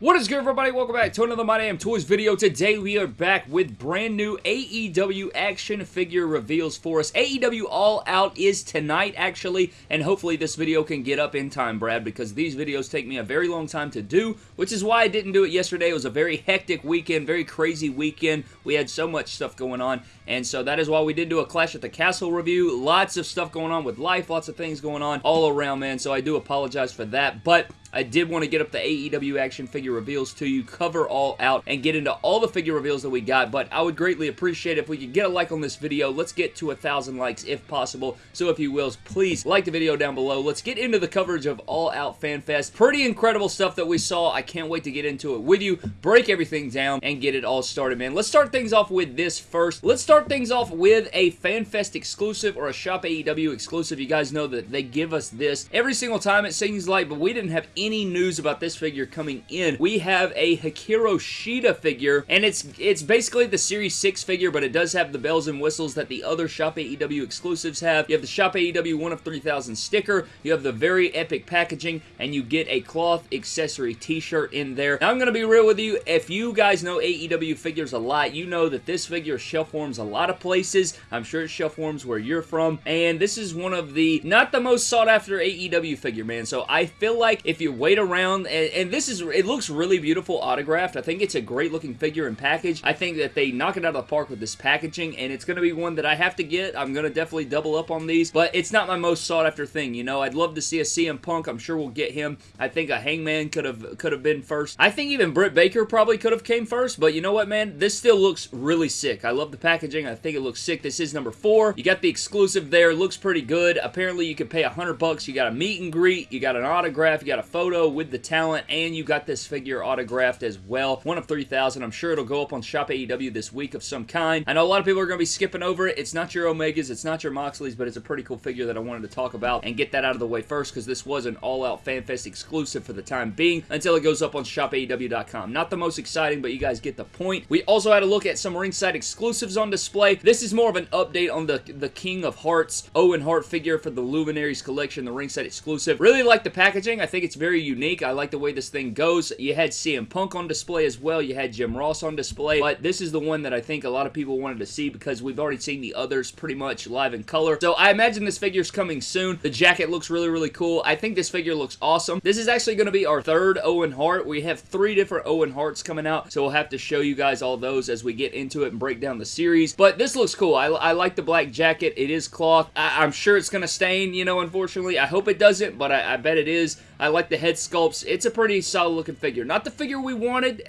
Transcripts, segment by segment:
What is good everybody? Welcome back to another My Damn Toys video. Today we are back with brand new AEW action figure reveals for us. AEW All Out is tonight actually, and hopefully this video can get up in time, Brad, because these videos take me a very long time to do, which is why I didn't do it yesterday. It was a very hectic weekend, very crazy weekend. We had so much stuff going on, and so that is why we did do a Clash at the Castle review. Lots of stuff going on with life, lots of things going on all around, man, so I do apologize for that, but I did want to get up the AEW action figure reveals to you, cover all out, and get into all the figure reveals that we got, but I would greatly appreciate if we could get a like on this video. Let's get to a thousand likes if possible, so if you will, please like the video down below. Let's get into the coverage of All Out Fan Fest. Pretty incredible stuff that we saw. I can't wait to get into it with you, break everything down, and get it all started, man. Let's start things off with this first. Let's start things off with a FanFest exclusive or a Shop AEW exclusive. You guys know that they give us this every single time it seems like, but we didn't have any news about this figure coming in. We have a Hikaru Shida figure, and it's it's basically the Series 6 figure, but it does have the bells and whistles that the other Shop AEW exclusives have. You have the Shop AEW 1 of 3000 sticker, you have the very epic packaging, and you get a cloth accessory t-shirt in there. Now, I'm going to be real with you. If you guys know AEW figures a lot, you know that this figure shelf warms a lot of places. I'm sure it shelf warms where you're from, and this is one of the, not the most sought after AEW figure, man. So I feel like if you wait around, and, and, this is, it looks really beautiful autographed. I think it's a great looking figure and package. I think that they knock it out of the park with this packaging, and it's going to be one that I have to get. I'm going to definitely double up on these, but it's not my most sought after thing, you know. I'd love to see a CM Punk. I'm sure we'll get him. I think a Hangman could have could have been first. I think even Britt Baker probably could have came first, but you know what, man? This still looks really sick. I love the packaging. I think it looks sick. This is number four. You got the exclusive there. Looks pretty good. Apparently, you can pay a hundred bucks. You got a meet and greet. You got an autograph. You got a photo with the talent, and you got this figure autographed as well. One of 3,000. I'm sure it'll go up on Shop AEW this week of some kind. I know a lot of people are going to be skipping over it. It's not your Omegas. It's not your Moxleys, but it's a pretty cool figure that I wanted to talk about and get that out of the way first because this was an all-out FanFest exclusive for the time being until it goes up on ShopAEW.com. Not the most exciting, but you guys get the point. We also had a look at some ringside exclusives on display. This is more of an update on the, the King of Hearts Owen Hart figure for the Luminaries collection, the ringside exclusive. Really like the packaging. I think it's very unique. I like the way this thing goes. You had CM Punk on display as well. You had Jim Ross on display, but this is the one that I think a lot of people wanted to see because we've already seen the others pretty much live in color. So I imagine this figure's coming soon. The jacket looks really, really cool. I think this figure looks awesome. This is actually going to be our third Owen Hart. We have three different Owen Harts coming out, so we'll have to show you guys all those as we get into it and break down the series. But this looks cool. I, I like the black jacket. It is cloth. I, am sure it's going to stain, you know, unfortunately. I hope it doesn't, but I, I bet it is. I like the head sculpts. It's a pretty solid looking figure. Not the figure we wanted,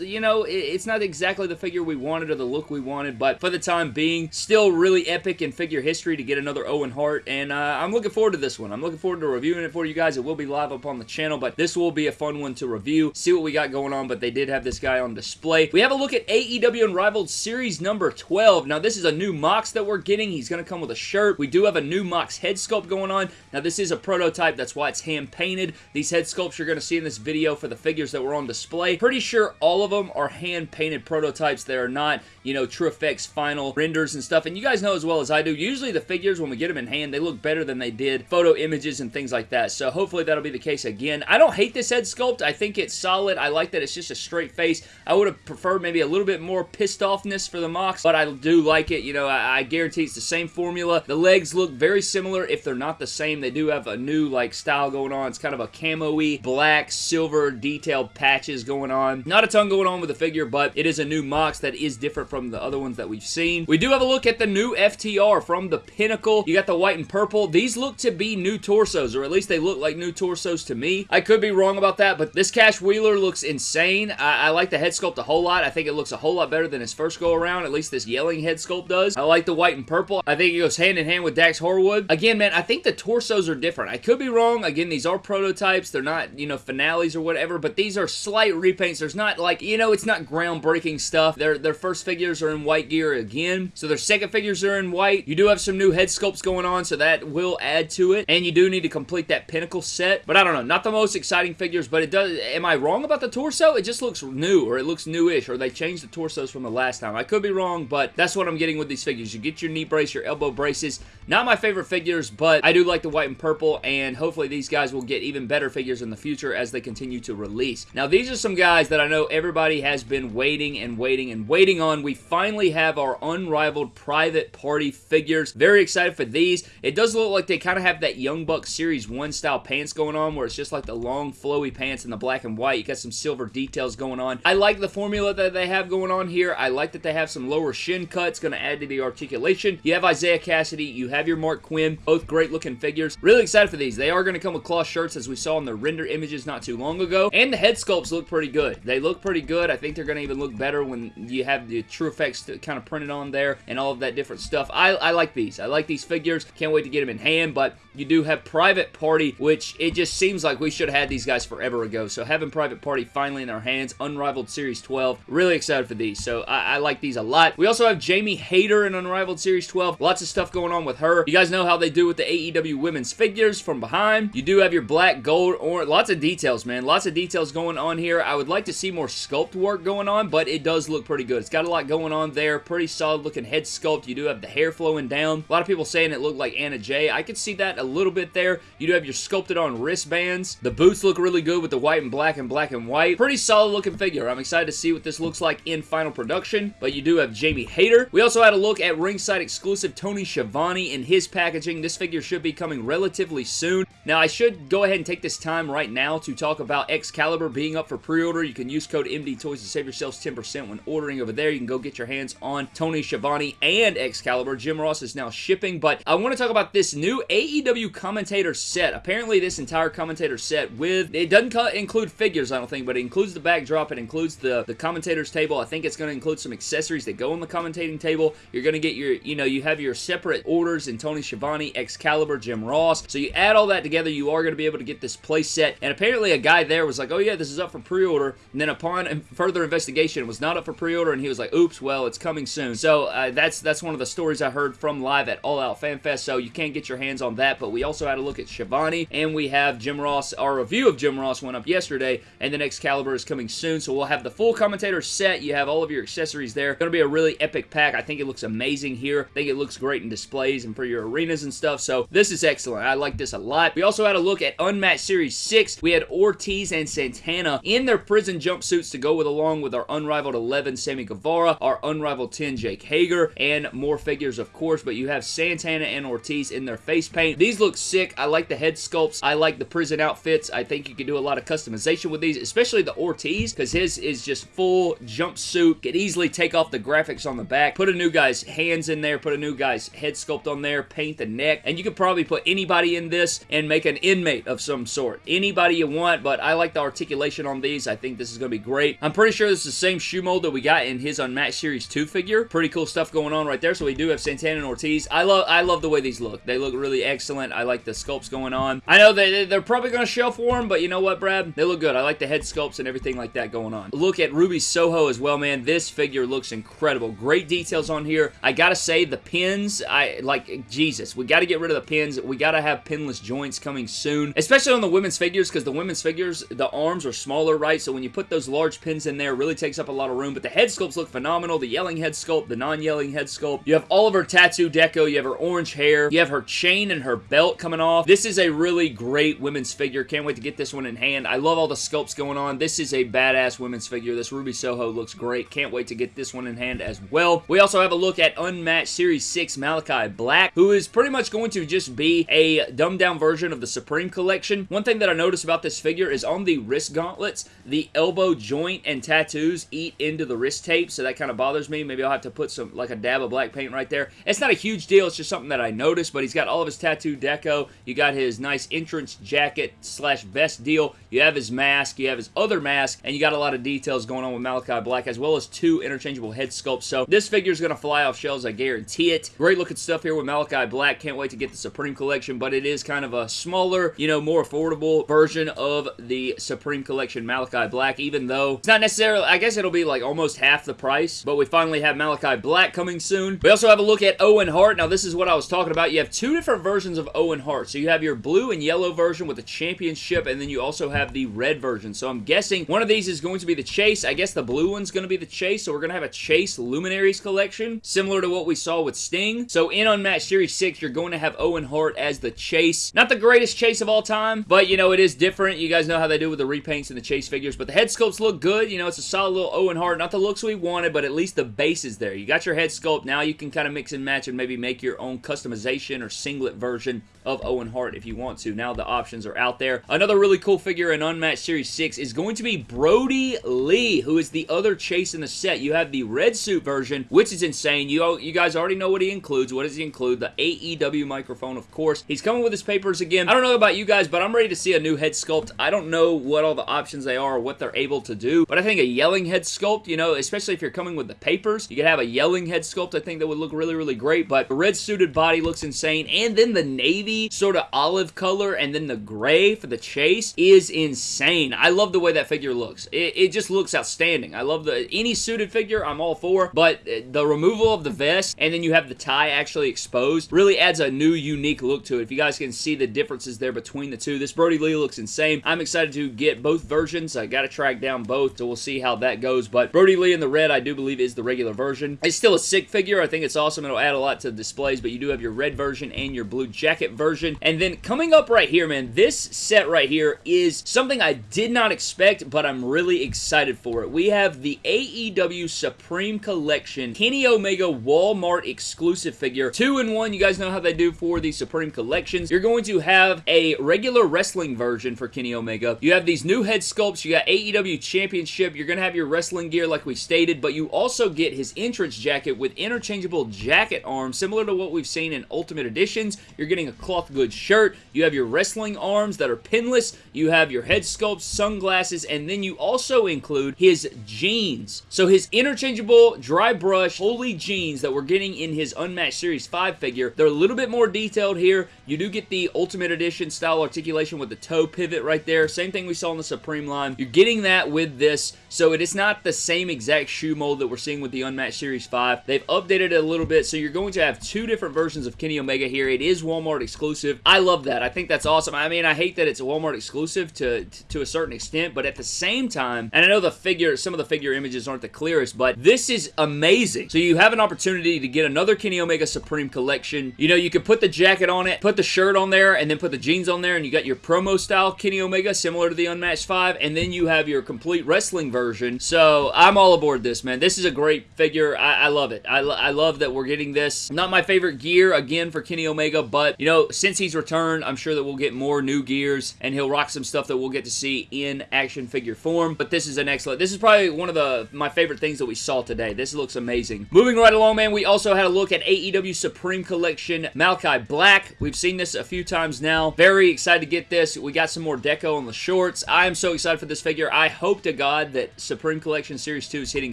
you know, it's not exactly the figure we wanted or the look we wanted, but for the time being, still really epic in figure history to get another Owen Hart, and uh, I'm looking forward to this one. I'm looking forward to reviewing it for you guys. It will be live up on the channel, but this will be a fun one to review, see what we got going on, but they did have this guy on display. We have a look at AEW Unrivaled Series number 12. Now, this is a new Mox that we're getting. He's going to come with a shirt. We do have a new Mox head sculpt going on. Now, this is a prototype. That's why it's hand-painted. These head sculpts you're going to see in this video for the figures that were on display. Pretty sure all of them are hand-painted prototypes. They are not, you know, true effects final renders and stuff. And you guys know as well as I do, usually the figures, when we get them in hand, they look better than they did photo images and things like that. So hopefully that'll be the case again. I don't hate this head sculpt. I think it's solid. I like that it's just a straight face. I would have preferred maybe a little bit more pissed offness for the Mox, but I do like it. You know, I, I guarantee it's the same formula. The legs look very similar. If they're not the same, they do have a new, like, style going on. It's kind of a camo-y, black, silver, detailed patches going on. Not a ton going on with the figure, but it is a new Mox that is different from the other ones that we've seen. We do have a look at the new FTR from the Pinnacle. You got the white and purple. These look to be new torsos, or at least they look like new torsos to me. I could be wrong about that, but this Cash Wheeler looks insane. I, I like the head sculpt a whole lot. I think it looks a whole lot better than his first go around. At least this yelling head sculpt does. I like the white and purple. I think it goes hand in hand with Dax Harwood. Again, man, I think the torsos are different. I could be wrong. Again, these are prototypes. They're not, you know, finales or whatever, but these are slight repaints. There's not like, you know, it's not groundbreaking stuff. Their, their first figures are in white gear again. So their second figures are in white. You do have some new head sculpts going on, so that will add to it. And you do need to complete that Pinnacle set. But I don't know. Not the most exciting figures, but it does... Am I wrong about the torso? It just looks new, or it looks newish, or they changed the torsos from the last time. I could be wrong, but that's what I'm getting with these figures. You get your knee brace, your elbow braces. Not my favorite figures, but I do like the white and purple, and hopefully these guys will get even better figures in the future as they continue to release. Now, these are some guys that I know everybody has been waiting and waiting and waiting on. We finally have our unrivaled private party figures. Very excited for these. It does look like they kind of have that Young Buck Series 1 style pants going on where it's just like the long flowy pants in the black and white. You got some silver details going on. I like the formula that they have going on here. I like that they have some lower shin cuts going to add to the articulation. You have Isiah Kassidy. You have your Marq Quen. Both great looking figures. Really excited for these. They are going to come with cloth shirts as we saw in the render images not too long ago. And the head sculpts look pretty good. They look pretty good. I think they're going to even look better when you have the true effects kind of printed on there and all of that different stuff. I, I like these. I like these figures. Can't wait to get them in hand, but you do have Private Party, which it just seems like we should have had these guys forever ago. So having Private Party finally in our hands, Unrivaled Series 12, really excited for these. So I, I like these a lot. We also have Jamie Hayter in Unrivaled Series 12. Lots of stuff going on with her. You guys know how they do with the AEW women's figures from behind. You do have your black, gold, or lots of details, man. Lots of details going on here. I would like to see more sculpt work going on, but it does look pretty good. It's got a lot going on there. Pretty solid looking head sculpt. You do have the hair flowing down. A lot of people saying it looked like Anna Jay. I could see that a little bit there. You do have your sculpted on wristbands. The boots look really good with the white and black and black and white. Pretty solid looking figure. I'm excited to see what this looks like in final production, but you do have Jamie Hayter. We also had a look at ringside exclusive Tony Schiavone in his packaging. This figure should be coming relatively soon. Now, I should go ahead and take this time right now to talk about Excalibur being up for pre-order. You can use code MD Toys to save yourselves 10% when ordering over there. You can go get your hands on Tony Schiavone and Excalibur. Jim Ross is now shipping, but I want to talk about this new AEW commentator set. Apparently, this entire commentator set with, it doesn't include figures, I don't think, but it includes the backdrop. It includes the, the commentator's table. I think it's going to include some accessories that go on the commentating table. You're going to get your, you know, you have your separate orders in Tony Schiavone, Excalibur, Jim Ross. So you add all that together, you are going to be able get this play set. And apparently a guy there was like, oh yeah, this is up for pre-order. And then upon further investigation, it was not up for pre-order, and he was like, oops, well, it's coming soon. So uh, that's that's one of the stories I heard from live at All Out Fan Fest, so you can't get your hands on that. But we also had a look at Schiavone, and we have Jim Ross. Our review of Jim Ross went up yesterday, and the Excalibur is coming soon. So we'll have the full commentator set. You have all of your accessories there. Going to be a really epic pack. I think it looks amazing here. I think it looks great in displays and for your arenas and stuff. So this is excellent. I like this a lot. We also had a look at Unmatched Series 6. We had Ortiz and Santana in their prison jumpsuits to go with along with our Unrivaled 11 Sammy Guevara, our Unrivaled 10 Jake Hager, and more figures of course, but you have Santana and Ortiz in their face paint. These look sick. I like the head sculpts. I like the prison outfits. I think you can do a lot of customization with these, especially the Ortiz, because his is just full jumpsuit. Could easily take off the graphics on the back, put a new guy's hands in there, put a new guy's head sculpt on there, paint the neck, and you could probably put anybody in this and make an inmate of some sort. Anybody you want, but I like the articulation on these. I think this is going to be great. I'm pretty sure this is the same shoe mold that we got in his Unmatched Series 2 figure. Pretty cool stuff going on right there. So we do have Santana and Ortiz. I love I love the way these look. They look really excellent. I like the sculpts going on. I know they, they're probably going to shelf warm, but you know what, Brad? They look good. I like the head sculpts and everything like that going on. Look at Ruby Soho as well, man. This figure looks incredible. Great details on here. I gotta say, the pins, I like, Jesus, we gotta get rid of the pins. We gotta have pinless joints coming soon, especially on the women's figures, because the women's figures, the arms are smaller, right? So when you put those large pins in there, really takes up a lot of room, but the head sculpts look phenomenal. The yelling head sculpt, the non-yelling head sculpt. You have all of her tattoo deco. You have her orange hair. You have her chain and her belt coming off. This is a really great women's figure. Can't wait to get this one in hand. I love all the sculpts going on. This is a badass women's figure. This Ruby Soho looks great. Can't wait to get this one in hand as well. We also have a look at Unmatched Series 6 Malachi Black, who is pretty much going to just be a dumbed down version of the Supreme Collection. One thing that I noticed about this figure is on the wrist gauntlets, the elbow joint and tattoos eat into the wrist tape, so that kind of bothers me. Maybe I'll have to put some, like a dab of black paint right there. It's not a huge deal. It's just something that I noticed, but he's got all of his tattoo deco. You got his nice entrance jacket slash vest deal. You have his mask. You have his other mask, and you got a lot of details going on with Malachi Black, as well as two interchangeable head sculpts. So this figure is going to fly off shelves, I guarantee it. Great looking stuff here with Malachi Black. Can't wait to get the Supreme Collection, but it is kind of a smaller, you know, more affordable version of the Supreme Collection Malachi Black, even though it's not necessarily, I guess it'll be like almost half the price, but we finally have Malachi Black coming soon. We also have a look at Owen Hart. Now, this is what I was talking about. You have two different versions of Owen Hart. So you have your blue and yellow version with the championship, and then you also have the red version. So I'm guessing one of these is going to be the Chase. I guess the blue one's going to be the Chase, so we're going to have a Chase Luminaries collection, similar to what we saw with Sting. So in Unmatched Series 6, you're going to have Owen Hart as the Chase. Not the greatest Chase of all time, time, but, you know, it is different. You guys know how they do with the repaints and the chase figures, but the head sculpts look good. You know, it's a solid little Owen Hart. Not the looks we wanted, but at least the base is there. You got your head sculpt. Now you can kind of mix and match and maybe make your own customization or singlet version of Owen Hart if you want to. Now the options are out there. Another really cool figure in Unmatched Series 6 is going to be Brodie Lee, who is the other chase in the set. You have the red suit version, which is insane. You, you guys already know what he includes. What does he include? The AEW microphone, of course. He's coming with his papers again. I don't know about you guys, but I'm ready to see a new head sculpt. I don't know what all the options they are what they're able to do, but I think a yelling head sculpt, you know, especially if you're coming with the papers, you could have a yelling head sculpt. I think that would look really, really great, but the red suited body looks insane, and then the navy sort of olive color and then the gray for the chase is insane. I love the way that figure looks. It, it just looks outstanding. I love the any suited figure I'm all for, but the removal of the vest and then you have the tie actually exposed really adds a new unique look to it. If you guys can see the differences there between the two, this Brodie Lee looks insane. I'm excited to get both versions. I got to track down both, so we'll see how that goes, but Brodie Lee in the red I do believe is the regular version. It's still a sick figure. I think it's awesome. It'll add a lot to the displays, but you do have your red version and your blue jacket version, and then coming up right here, man, this set right here is something I did not expect, but I'm really excited for it. We have the AEW Supreme Collection Kenny Omega Walmart exclusive figure. Two in one. You guys know how they do for the Supreme Collections. You're going to have a regular wrestling version for Kenny Omega. You have these new head sculpts. You got AEW Championship. You're going to have your wrestling gear like we stated, but you also get his entrance jacket with interchangeable jacket arms, similar to what we've seen in Ultimate Editions. You're getting a cloth goods shirt. You have your wrestling arms that are pinless. You have your head sculpts, sunglasses, and then you also include his jeans. So his interchangeable dry brush holy jeans that we're getting in his Unmatched Series 5 figure, they're a little bit more detailed here. You do get the Ultimate Edition style articulation with the toe pivot right there. Same thing we saw in the Supreme line. You're getting that with this, so it is not the same exact shoe mold that we're seeing with the Unmatched Series 5. They've updated it a little bit, so you're going to have two different versions of Kenny Omega here. It is Walmart exclusive. I love that. I think that's awesome. I mean, I hate that it's a Walmart exclusive to, to a certain extent, but at the same time, and I know the figure, some of the figure images aren't the clearest, but this is amazing. So you have an opportunity to get another Kenny Omega Supreme collection. You know, you can put the jacket on it, put the shirt on there, and then put the jeans on there, and you got your promo style Kenny Omega, similar to the Unmatched 5, and then you have your complete wrestling version. So I'm all aboard this, man. This is a great figure. I, I love it. I, I love that we're getting this. Not my favorite gear, again, for Kenny Omega, but, you know, since he's returned, I'm sure that we'll get more new gears, and he'll rock some stuff that we'll get to see in action figure form. But this is an excellent, this is probably one of the my favorite things that we saw today. This looks amazing. Moving right along, man, we also had a look at AEW Supreme Collection Malachi Black. We've seen this a few times now. Very excited to get this. We got some more deco on the shorts. I am so excited for this figure. I hope to God that Supreme Collection Series 2 is hitting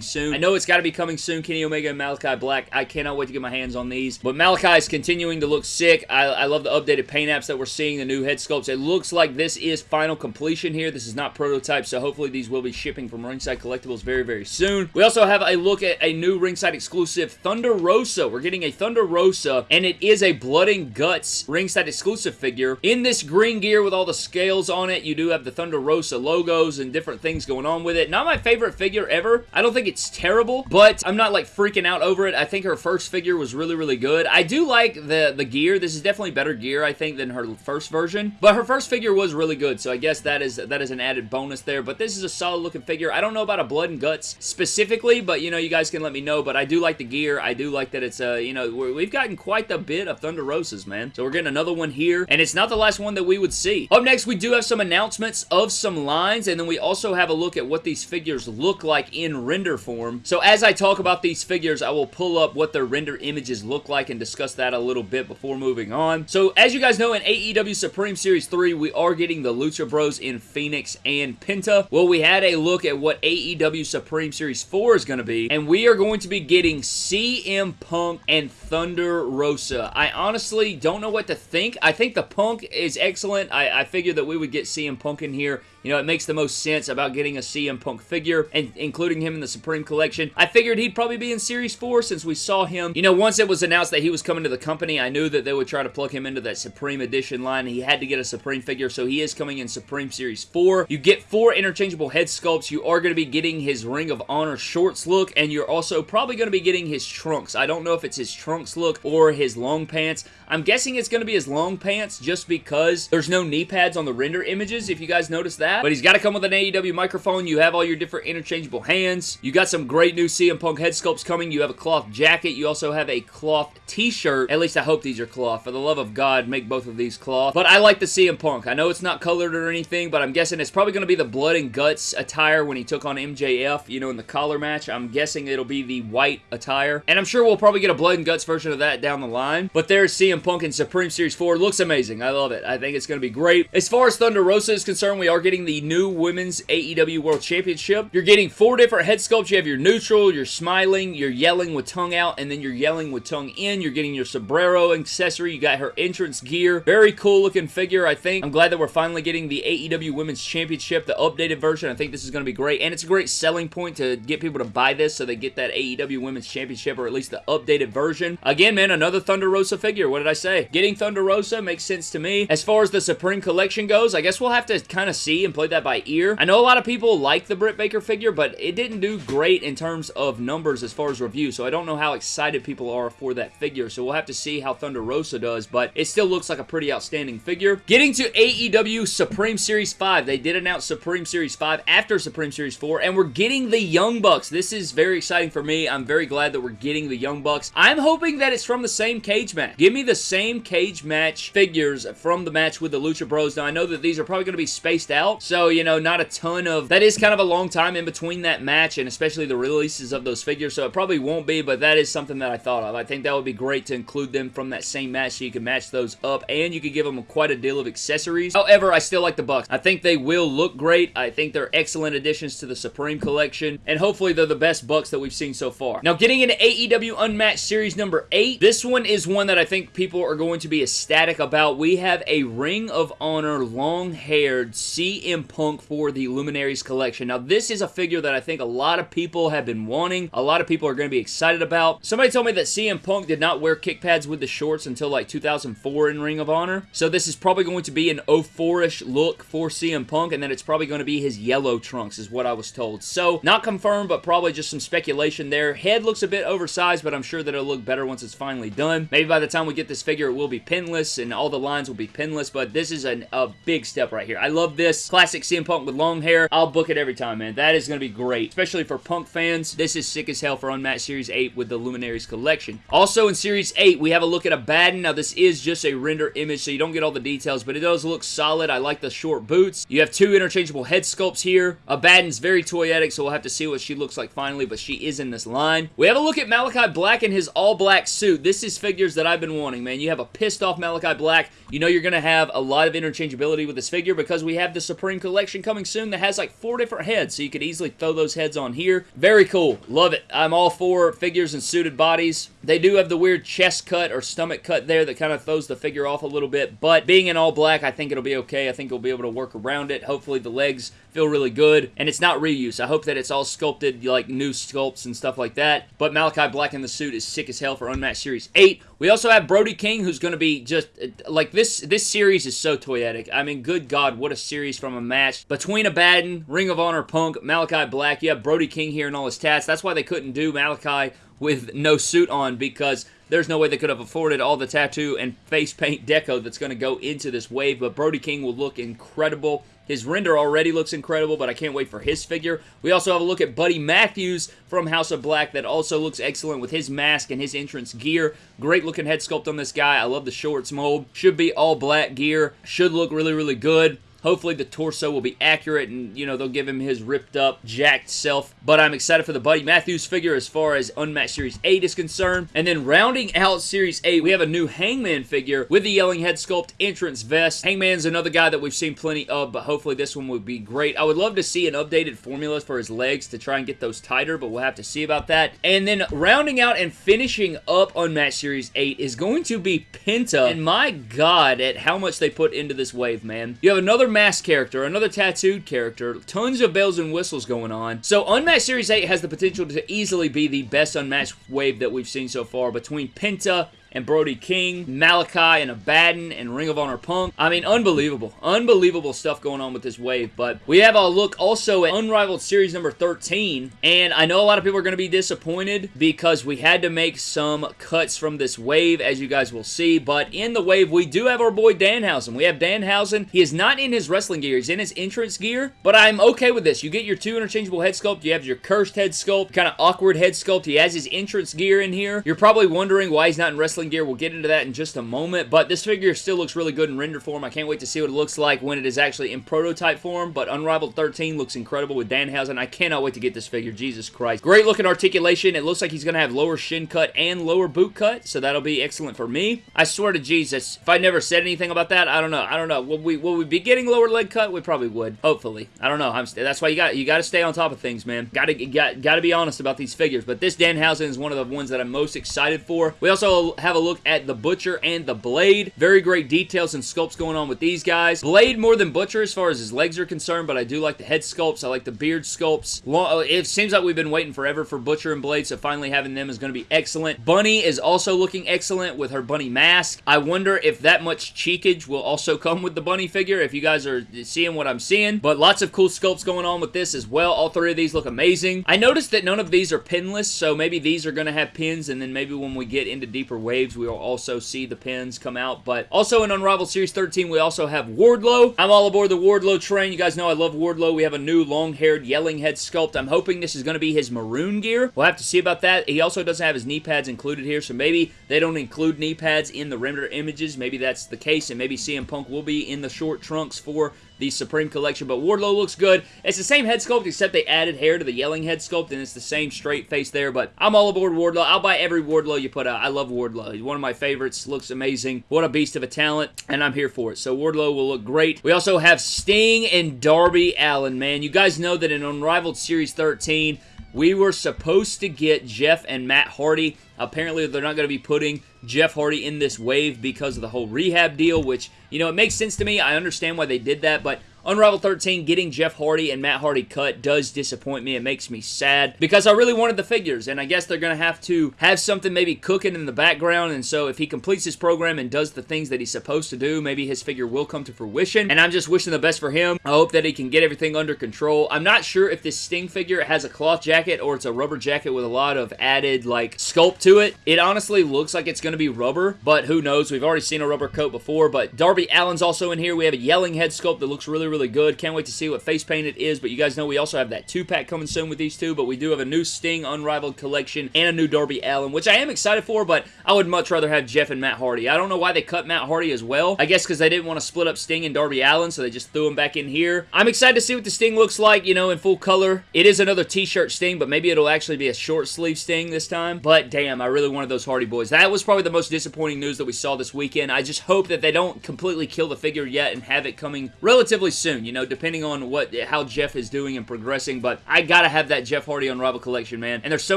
soon. I know it's got to be coming soon, Kenny Omega and Malachi Black. I cannot wait to get my hands on these. But Malachi is continuing to look sick. I, I love the updated paint apps that we're seeing, the new head sculpts. It looks like this is final completion here. This is not prototype, so hopefully these will be shipping from Ringside Collectibles very, very soon. We also have a look at a new Ringside exclusive, Thunder Rosa. We're getting a Thunder Rosa, and it is a Blood and Guts Ringside exclusive figure. In this green gear with all the scales on it, you do have the Thunder Rosa logos and different things going on with it. Not my favorite figure ever. I don't think it's terrible, but I'm not like freaking out over it. I think her first figure was really, really good. I do like the, the gear. This is definitely better gear, I think, than her first version, but her first figure was really good, so I guess that is that is an added bonus there, but this is a solid looking figure. I don't know about a Blood and Guts specifically, but you know, you guys can let me know, but I do like the gear. I do like that it's, uh, you know, we've gotten quite the bit of Thunder Rosas, man. So we're getting another one here, and it's not the last one that we would see. Up next, we do have some announcements of some lines, and then we also have a look at what these figures look like in render form. So as I talk about these figures, I will pull up what their render images look like and discuss that a little bit before moving on. So as you guys know, in AEW Supreme Series 3, we are getting the Lucha Bros in Fenix and Penta. Well, we had a look at what AEW Supreme Series 4 is going to be, and we are going to be getting CM Punk and Thunder Rosa. I honestly don't know what to think. I think the Punk is excellent. I, I figured that we would get CM Punk in here You know, it makes the most sense about getting a CM Punk figure and including him in the Supreme Collection. I figured he'd probably be in Series 4 since we saw him. You know, once it was announced that he was coming to the company, I knew that they would try to plug him into that Supreme Edition line. He had to get a Supreme figure, so he is coming in Supreme Series 4. You get four interchangeable head sculpts. You are going to be getting his Ring of Honor shorts look, and you're also probably going to be getting his trunks. I don't know if it's his trunks look or his long pants. I'm guessing it's going to be his long pants just because there's no knee pads on the render images, if you guys notice that. But he's got to come with an AEW microphone. You have all your different interchangeable hands. You got some great new CM Punk head sculpts coming. You have a cloth jacket. You also have a cloth t-shirt. At least I hope these are cloth. For the love of God, make both of these cloth. But I like the CM Punk. I know it's not colored or anything, but I'm guessing it's probably going to be the blood and guts attire when he took on MJF, you know, in the collar match. I'm guessing it'll be the white attire. And I'm sure we'll probably get a blood and guts version of that down the line. But there's CM Punk in Supreme Series 4. Looks amazing. I love it. I think it's going to be great. As far as Thunder Rosa is concerned, we are getting the new Women's AEW World Championship. You're getting four different head sculpts. You have your neutral, your smiling, your yelling with tongue out, and then you're yelling with tongue in. You're getting your sombrero accessory. You got her entrance gear. Very cool looking figure, I think. I'm glad that we're finally getting the AEW Women's Championship, the updated version. I think this is going to be great, and it's a great selling point to get people to buy this so they get that AEW Women's Championship, or at least the updated version. Again, man, another Thunder Rosa figure. What did I say? Getting Thunder Rosa makes sense to me. As far as the Supreme Collection goes, I guess we'll have to kind of see and play that by ear. I know a lot of people like the Britt Baker figure, but it didn't do great in terms of numbers as far as reviews, so I don't know how excited people are for that figure, so we'll have to see how Thunder Rosa does, but it still looks like a pretty outstanding figure. Getting to AEW Supreme Series 5, they did announce Supreme Series 5 after Supreme Series 4, and we're getting the Young Bucks. This is very exciting for me. I'm very glad that we're getting the Young Bucks. I'm hoping that it's from the same cage match. Give me the same cage match figures from the match with the Lucha Bros. Now, I know that these are probably going to be spaced out, so, you know, not a ton of... That is kind of a long time in between that match, and especially the releases of those figures, so it probably won't be, but that is something that I thought of. I think that would be great to include them from that same match so you can match those up, and you could give them quite a deal of accessories. However, I still like the Bucks. I think they will look great. I think they're excellent additions to the Supreme Collection, and hopefully they're the best Bucks that we've seen so far. Now, getting into AEW Unmatched Series number 8, this one is one that I think people are going to be ecstatic about. We have a Ring of Honor long-haired CM Punk for the Luminaries Collection. Now, this is a figure that I think a lot of people have been wanting. A lot of people are going to be excited about. Somebody told me that CM Punk did not wear kick pads with the shorts until like 2004 in Ring of Honor. So this is probably going to be an 04-ish look for CM Punk, and then it's probably going to be his yellow trunks is what I was told. So, not confirmed, but probably just some speculation there. Head looks a bit oversized, but I'm sure that it'll look better once it's finally done. Maybe by the time we get this figure, it will be pinless, and all the lines will be pinless, but this is an, a big step right here. I love this. Classic CM Punk with long hair. I'll book it every time, man. That is going to be great, especially for Punk fans. This is sick as hell for Unmatched Series 8 with the Luminaries Collection. Also in Series 8, we have a look at Abaddon. Now, this is just a render image, so you don't get all the details, but it does look solid. I like the short boots. You have two interchangeable head sculpts here. Abaddon's very toyetic, so we'll have to see what she looks like finally, but she is in this line. We have a look at Malachi Black in his all-black suit. This is figures that I've been wanting, man. You have a pissed off Malachi Black. You know you're going to have a lot of interchangeability with this figure because we have the Supreme Collection coming soon that has like four different heads, so you could easily throw those heads on here. Very cool. Love it. I'm all for figures and suited bodies. They do have the weird chest cut or stomach cut there that kind of throws the figure off a little bit, but being in all black, I think it'll be okay. I think we'll be able to work around it. Hopefully the legs feel really good, and it's not reuse. I hope that it's all sculpted like new sculpts and stuff like that, but Malachi Black in the suit is sick as hell for Unmatched Series 8. We also have Brody King, who's going to be just, uh, like, this this series is so toyetic. I mean, good God, what a series from a match. Between Abaddon, Ring of Honor Punk, Malachi Black, you have Brody King here and all his tats. That's why they couldn't do Malachi with no suit on, because there's no way they could have afforded all the tattoo and face paint deco that's going to go into this wave, but Brody King will look incredible. His render already looks incredible, but I can't wait for his figure. We also have a look at Buddy Matthews from House of Black that also looks excellent with his mask and his entrance gear. Great looking head sculpt on this guy. I love the shorts mold. Should be all black gear. Should look really, really good. Hopefully the torso will be accurate and, you know, they'll give him his ripped up, jacked self. But I'm excited for the Buddy Matthews figure as far as Unmatched Series 8 is concerned. And then rounding out Series 8, we have a new Hangman figure with the Yelling Head Sculpt entrance vest. Hangman's another guy that we've seen plenty of, but hopefully this one would be great. I would love to see an updated formula for his legs to try and get those tighter, but we'll have to see about that. And then rounding out and finishing up Unmatched Series 8 is going to be Penta. And my god, at how much they put into this wave, man. You have another unmasked character, another tattooed character, tons of bells and whistles going on. So Unmatched Series 8 has the potential to easily be the best unmatched wave that we've seen so far between Penta, and Brody King, Malachi and Abaddon and Ring of Honor Punk. I mean, unbelievable. Unbelievable stuff going on with this wave. But we have a look also at Unrivaled Series number 13. And I know a lot of people are going to be disappointed because we had to make some cuts from this wave, as you guys will see. But in the wave, we do have our boy Danhausen. We have Danhausen. He is not in his wrestling gear. He's in his entrance gear. But I'm okay with this. You get your two interchangeable head sculpt. You have your cursed head sculpt, kind of awkward head sculpt. He has his entrance gear in here. You're probably wondering why he's not in wrestling wrestling gear. We'll get into that in just a moment, but this figure still looks really good in render form. I can't wait to see what it looks like when it is actually in prototype form, but Unrivaled 13 looks incredible with Danhausen. I cannot wait to get this figure. Jesus Christ. Great looking articulation. It looks like he's going to have lower shin cut and lower boot cut, so that'll be excellent for me. I swear to Jesus, if I never said anything about that, I don't know. I don't know. Will we, will we be getting lower leg cut? We probably would. Hopefully. I don't know. I'm, that's why you got you got to stay on top of things, man. Got to got, got to be honest about these figures, but this Danhausen is one of the ones that I'm most excited for. We also have a look at the Butcher and the Blade. Very great details and sculpts going on with these guys. Blade more than Butcher as far as his legs are concerned, but I do like the head sculpts. I like the beard sculpts. Uh, it seems like we've been waiting forever for Butcher and Blade, so finally having them is going to be excellent. Bunny is also looking excellent with her bunny mask. I wonder if that much cheekage will also come with the bunny figure, if you guys are seeing what I'm seeing. But lots of cool sculpts going on with this as well. All three of these look amazing. I noticed that none of these are pinless, so maybe these are going to have pins, and then maybe when we get into deeper waves, we'll also see the pins come out. But also in Unrivaled Series 13, we also have Wardlow. I'm all aboard the Wardlow train. You guys know I love Wardlow. We have a new long-haired yelling head sculpt. I'm hoping this is going to be his maroon gear. We'll have to see about that. He also doesn't have his knee pads included here, so maybe they don't include knee pads in the render images. Maybe that's the case, and maybe CM Punk will be in the short trunks for the Supreme Collection, but Wardlow looks good. It's the same head sculpt, except they added hair to the yelling head sculpt, and it's the same straight face there, but I'm all aboard Wardlow. I'll buy every Wardlow you put out. I love Wardlow. He's one of my favorites. Looks amazing. What a beast of a talent, and I'm here for it. So Wardlow will look great. We also have Sting and Darby Allin, man. You guys know that in Unrivaled Series 13, we were supposed to get Jeff and Matt Hardy. Apparently, they're not going to be putting Jeff Hardy in this wave because of the whole rehab deal, which, you know, it makes sense to me. I understand why they did that, but Unrivaled 13 getting Jeff Hardy and Matt Hardy cut does disappoint me. It makes me sad because I really wanted the figures and I guess they're going to have to have something maybe cooking in the background and so if he completes his program and does the things that he's supposed to do, maybe his figure will come to fruition and I'm just wishing the best for him. I hope that he can get everything under control. I'm not sure if this Sting figure has a cloth jacket or it's a rubber jacket with a lot of added like sculpt to it. It honestly looks like it's going to be rubber, but who knows? We've already seen a rubber coat before, but Darby Allin's also in here. We have a yelling head sculpt that looks really, really really good. Can't wait to see what face paint it is, but you guys know we also have that two-pack coming soon with these two, but we do have a new Sting Unrivaled collection and a new Darby Allin, which I am excited for, but I would much rather have Jeff and Matt Hardy. I don't know why they cut Matt Hardy as well. I guess because they didn't want to split up Sting and Darby Allin, so they just threw him back in here. I'm excited to see what the Sting looks like, you know, in full color. It is another t-shirt Sting, but maybe it'll actually be a short sleeve Sting this time. But damn, I really wanted those Hardy Boys. That was probably the most disappointing news that we saw this weekend. I just hope that they don't completely kill the figure yet and have it coming relatively soon, you know, depending on what how Jeff is doing and progressing, but I gotta have that Jeff Hardy Unrivaled collection, man. And there's so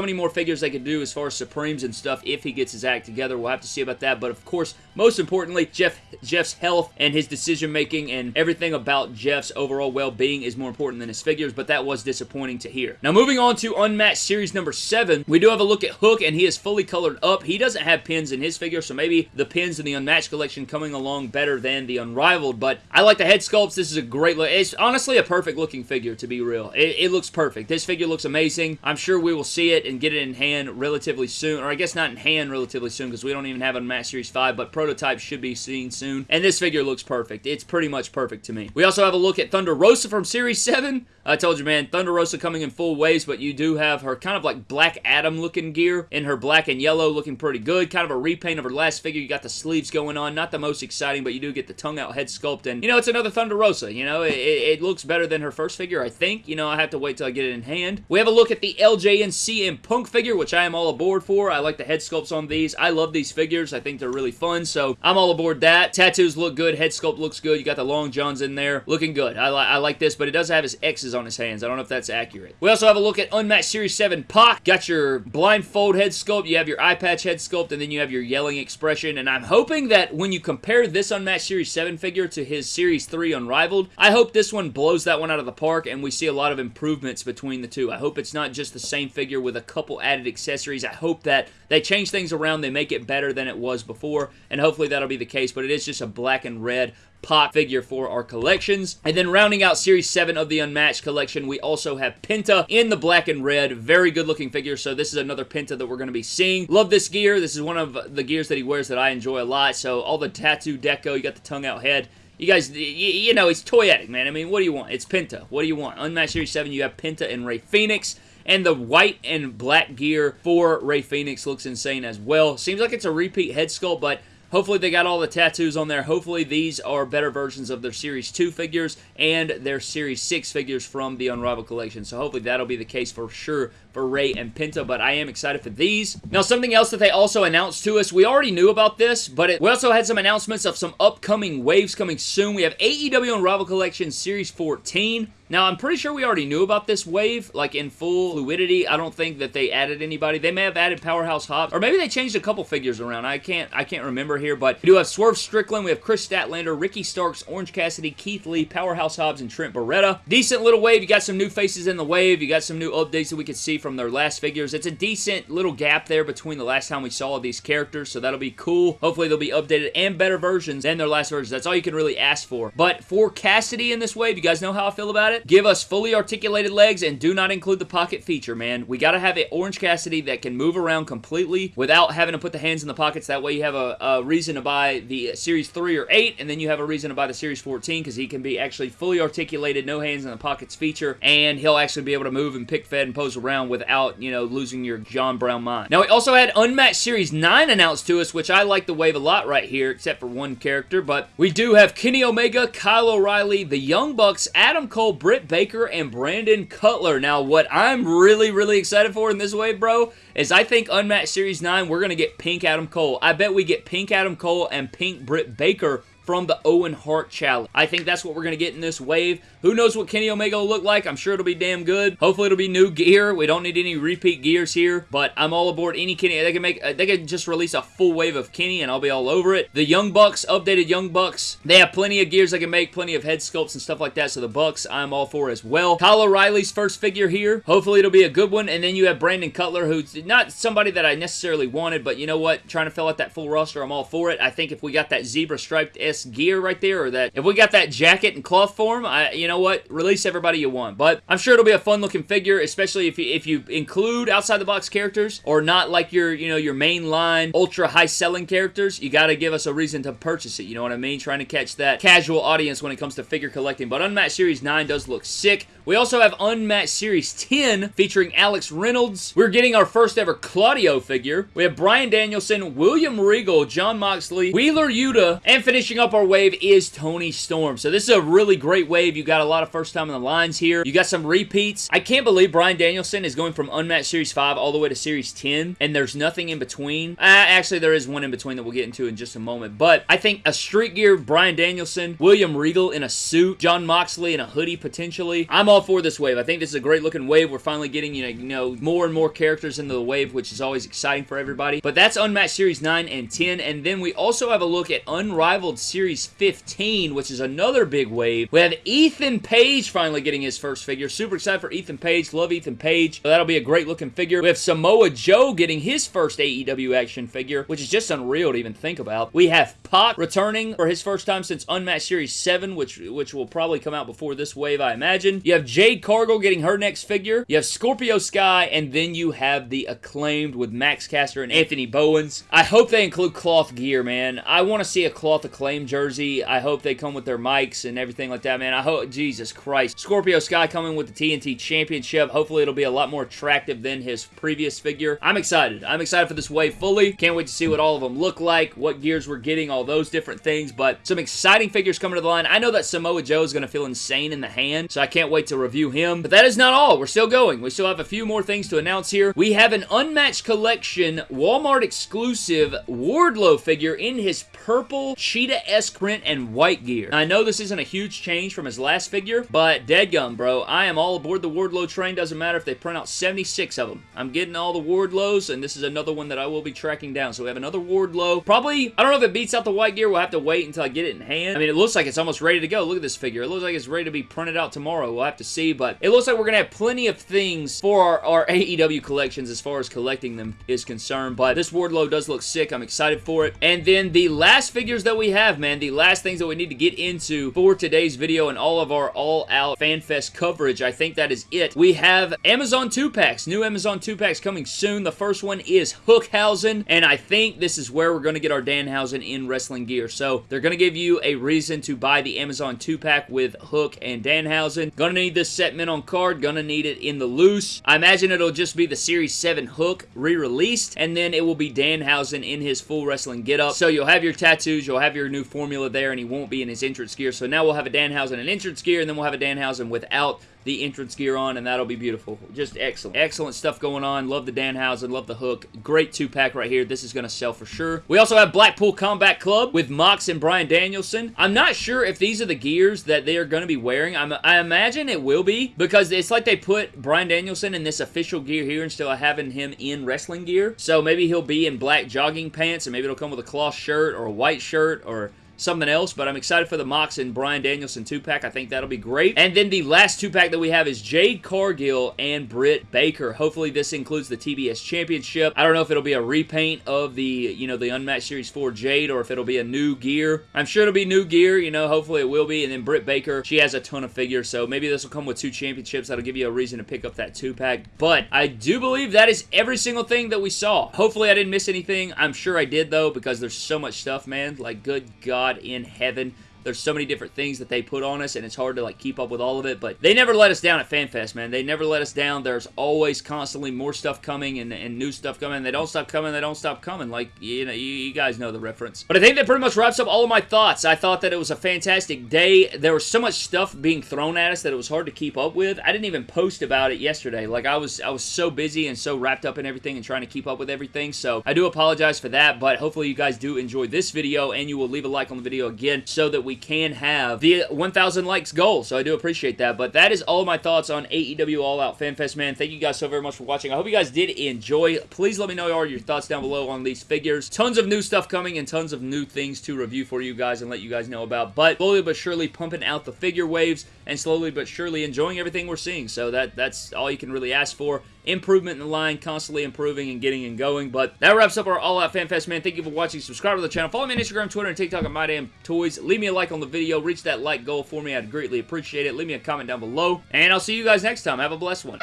many more figures they could do as far as Supremes and stuff if he gets his act together. We'll have to see about that, but of course, most importantly, Jeff Jeff's health and his decision making and everything about Jeff's overall well-being is more important than his figures, but that was disappointing to hear. Now, moving on to Unmatched Series number 7, we do have a look at Hook, and he is fully colored up. He doesn't have pins in his figure, so maybe the pins in the Unmatched collection coming along better than the Unrivaled, but I like the head sculpts. This is a great look. It's honestly a perfect looking figure, to be real. It, it, looks perfect. This figure looks amazing. I'm sure we will see it and get it in hand relatively soon, or I guess not in hand relatively soon because we don't even have a Match Series 5, but prototype should be seen soon. And this figure looks perfect. It's pretty much perfect to me. We also have a look at Thunder Rosa from Series 7. I told you, man, Thunder Rosa coming in full waves, but you do have her kind of like Black Adam looking gear in her black and yellow looking pretty good. Kind of a repaint of her last figure. You got the sleeves going on. Not the most exciting, but you do get the tongue out head sculpt. And, you know, it's another Thunder Rosa. You know, it, it looks better than her first figure, I think. You know, I have to wait till I get it in hand. We have a look at the LJN CM Punk figure, which I am all aboard for. I like the head sculpts on these. I love these figures. I think they're really fun, so I'm all aboard that. Tattoos look good. Head sculpt looks good. You got the long johns in there. Looking good. I, li I like this, but it does have his X's on his hands. I don't know if that's accurate. We also have a look at Unmatched Series 7 Pac. Got your blindfold head sculpt, you have your eye patch head sculpt, and then you have your yelling expression. And I'm hoping that when you compare this Unmatched Series 7 figure to his Series 3 Unrivaled, I hope this one blows that one out of the park and we see a lot of improvements between the two. I hope it's not just the same figure with a couple added accessories. I hope that they change things around, they make it better than it was before, and hopefully that'll be the case, but it is just a black and red Pac figure for our collections. And then rounding out Series 7 of the Unmatched collection, we also have Penta in the black and red. Very good looking figure, so this is another Penta that we're going to be seeing. Love this gear. This is one of the gears that he wears that I enjoy a lot. So all the tattoo deco, you got the tongue out head. You guys, you know, it's toyetic, man. I mean, what do you want? It's Penta. What do you want? Unmatched Series 7, you have Penta and Rey Fenix. And the white and black gear for Rey Fenix looks insane as well. Seems like it's a repeat head sculpt, but Hopefully they got all the tattoos on there. Hopefully these are better versions of their Series 2 figures and their Series 6 figures from the Unrivaled Collection. So hopefully that'll be the case for sure for Rey and Penta, but I am excited for these. Now, something else that they also announced to us, we already knew about this, but it, we also had some announcements of some upcoming waves coming soon. We have AEW Unrivaled Collection Series 14. Now, I'm pretty sure we already knew about this wave, like in full fluidity. I don't think that they added anybody. They may have added Powerhouse Hobbs, or maybe they changed a couple figures around. I can't I can't remember here, but we do have Swerve Strickland, we have Kris Statlander, Ricky Starks, Orange Cassidy, Keith Lee, Powerhouse Hobbs, and Trent Beretta. Decent little wave. You got some new faces in the wave. You got some new updates that we could see from their last figures. It's a decent little gap there between the last time we saw these characters, so that'll be cool. Hopefully they'll be updated and better versions than their last versions. That's all you can really ask for. But for Cassidy in this wave, you guys know how I feel about it? Give us fully articulated legs and do not include the pocket feature, man. We gotta have an Orange Cassidy that can move around completely without having to put the hands in the pockets. That way you have a, a reason to buy the Series 3 or 8, and then you have a reason to buy the Series 14 because he can be actually fully articulated, no hands in the pockets feature, and he'll actually be able to move and pick fed and pose around without you know, losing your John Brown mind. Now, we also had Unmatched Series 9 announced to us, which I like the wave a lot right here, except for one character, but we do have Kenny Omega, Kyle O'Reilly, the Young Bucks, Adam Cole, Britt Baker, and Brandon Cutler. Now, what I'm really, really excited for in this wave, bro, is I think Unmatched Series 9, we're going to get Pink Adam Cole. I bet we get Pink Adam Cole and Pink Britt Baker from the Owen Hart Challenge. I think that's what we're going to get in this wave. Who knows what Kenny Omega will look like? I'm sure it'll be damn good. Hopefully it'll be new gear. We don't need any repeat gears here, but I'm all aboard any Kenny. They can make, uh, they can just release a full wave of Kenny and I'll be all over it. The Young Bucks, updated Young Bucks, they have plenty of gears they can make, plenty of head sculpts and stuff like that, so the Bucks I'm all for as well. Kyle O'Reilly's first figure here. Hopefully it'll be a good one, and then you have Brandon Cutler, who's not somebody that I necessarily wanted, but you know what? Trying to fill out that full roster, I'm all for it. I think if we got that zebra striped Gear right there, or that if we got that jacket and cloth form, I, you know what? Release everybody you want. But I'm sure it'll be a fun looking figure, especially if you, if you include outside the box characters or not like your, you know, your main line ultra high selling characters. You got to give us a reason to purchase it. You know what I mean? Trying to catch that casual audience when it comes to figure collecting. But Unmatched Series 9 does look sick. We also have Unmatched Series 10 featuring Alex Reynolds. We're getting our first ever Claudio figure. We have Bryan Danielson, William Regal, Jon Moxley, Wheeler Yuta, and finishing up our wave is Toni Storm. So this is a really great wave. You got a lot of first time in the lines here. You got some repeats. I can't believe Bryan Danielson is going from Unmatched Series 5 all the way to Series 10, and there's nothing in between. Uh, actually, there is one in between that we'll get into in just a moment, but I think a Street Gear Bryan Danielson, William Regal in a suit, Jon Moxley in a hoodie potentially. I'm all for this wave. I think this is a great looking wave. We're finally getting, you know, you know, more and more characters into the wave, which is always exciting for everybody. But that's Unmatched Series 9 and 10. And then we also have a look at Unrivaled Series 15, which is another big wave. We have Ethan Page finally getting his first figure. Super excited for Ethan Page. Love Ethan Page. So that'll be a great looking figure. We have Samoa Joe getting his first AEW action figure, which is just unreal to even think about. We have Pac returning for his first time since Unmatched Series 7, which, which will probably come out before this wave, I imagine. You have Jade Cargill getting her next figure. You have Scorpio Sky, and then you have the acclaimed with Max Caster and Anthony Bowens. I hope they include cloth gear, man. I want to see a cloth acclaim jersey. I hope they come with their mics and everything like that, man. I hope, Jesus Christ. Scorpio Sky coming with the TNT Championship. Hopefully it'll be a lot more attractive than his previous figure. I'm excited. I'm excited for this wave fully. Can't wait to see what all of them look like, what gears we're getting, all all those different things, but some exciting figures coming to the line. I know that Samoa Joe is going to feel insane in the hand, so I can't wait to review him. But that is not all. We're still going. We still have a few more things to announce here. We have an Unmatched Collection Walmart exclusive Wardlow figure in his purple cheetah-esque print and white gear. Now, I know this isn't a huge change from his last figure, but deadgum, bro. I am all aboard the Wardlow train. Doesn't matter if they print out 76 of them. I'm getting all the Wardlows, and this is another one that I will be tracking down. So we have another Wardlow. Probably, I don't know if it beats out the white gear. We'll have to wait until I get it in hand. I mean, it looks like it's almost ready to go. Look at this figure. It looks like it's ready to be printed out tomorrow. We'll have to see, but it looks like we're going to have plenty of things for our, our AEW collections as far as collecting them is concerned, but this Wardlow does look sick. I'm excited for it. And then the last figures that we have, man, the last things that we need to get into for today's video and all of our all-out FanFest coverage, I think that is it. We have Amazon 2-packs, new Amazon 2-packs coming soon. The first one is Hookhausen, and I think this is where we're going to get our Danhausen in wrestling gear. So they're going to give you a reason to buy the Amazon 2-pack with Hook and Danhausen. Gonna need this set mint on card, gonna need it in the loose. I imagine it'll just be the Series 7 Hook re-released, and then it will be Danhausen in his full wrestling getup. So you'll have your tattoos, you'll have your new formula there, and he won't be in his entrance gear. So now we'll have a Danhausen in entrance gear, and then we'll have a Danhausen without the entrance gear on, and that'll be beautiful. Just excellent. Excellent stuff going on. Love the Danhausen. Love the hook. Great two-pack right here. This is going to sell for sure. We also have Blackpool Combat Club with Mox and Bryan Danielson. I'm not sure if these are the gears that they are going to be wearing. I'm, i imagine it will be because it's like they put Bryan Danielson in this official gear here instead of having him in wrestling gear. So maybe he'll be in black jogging pants and maybe it'll come with a cloth shirt or a white shirt or something else, but I'm excited for the Mox and Bryan Danielson 2-pack. I think that'll be great. And then the last 2-pack that we have is Jade Cargill and Britt Baker. Hopefully this includes the TBS Championship. I don't know if it'll be a repaint of the, you know, the Unmatched Series 4 Jade or if it'll be a new gear. I'm sure it'll be new gear, you know, hopefully it will be. And then Britt Baker, she has a ton of figures, so maybe this will come with two championships. That'll give you a reason to pick up that 2-pack. But I do believe that is every single thing that we saw. Hopefully I didn't miss anything. I'm sure I did, though, because there's so much stuff, man. Like, good God in heaven. There's so many different things that they put on us, and it's hard to like keep up with all of it, but they never let us down at FanFest, man. They never let us down. There's always constantly more stuff coming and, and new stuff coming. They don't stop coming. They don't stop coming. Like, you know, you, you, guys know the reference. But I think that pretty much wraps up all of my thoughts. I thought that it was a fantastic day. There was so much stuff being thrown at us that it was hard to keep up with. I didn't even post about it yesterday. Like, I was, I was so busy and so wrapped up in everything and trying to keep up with everything, so I do apologize for that, but hopefully you guys do enjoy this video, and you will leave a like on the video again so that we can have the 1,000 likes goal, so I do appreciate that. But that is all my thoughts on AEW All Out FanFest, man. Thank you guys so very much for watching. I hope you guys did enjoy. Please let me know all your thoughts down below on these figures. Tons of new stuff coming and tons of new things to review for you guys and let you guys know about. But slowly but surely pumping out the figure waves and slowly but surely enjoying everything we're seeing. So that that's all you can really ask for improvement in the line, constantly improving and getting and going. But that wraps up our All Out Fan Fest, man. Thank you for watching. Subscribe to the channel. Follow me on Instagram, Twitter, and TikTok at My Damn Toys. Leave me a like on the video. Reach that like goal for me. I'd greatly appreciate it. Leave me a comment down below. And I'll see you guys next time. Have a blessed one.